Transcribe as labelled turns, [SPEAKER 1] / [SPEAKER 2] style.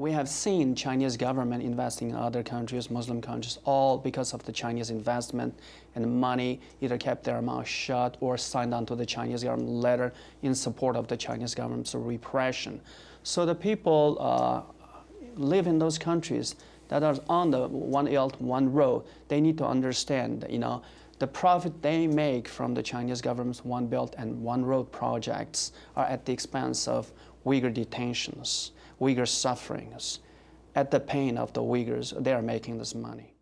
[SPEAKER 1] We have seen Chinese government investing in other countries, Muslim countries, all because of the Chinese investment and money either kept their mouth shut or signed on to the Chinese government letter in support of the Chinese government's repression. So the people uh, live in those countries that are on the one belt, one road. They need to understand, you know, the profit they make from the Chinese government's One Belt and One Road projects are at the expense of Uyghur detentions, Uyghur sufferings. At the pain of the Uyghurs, they are making this money.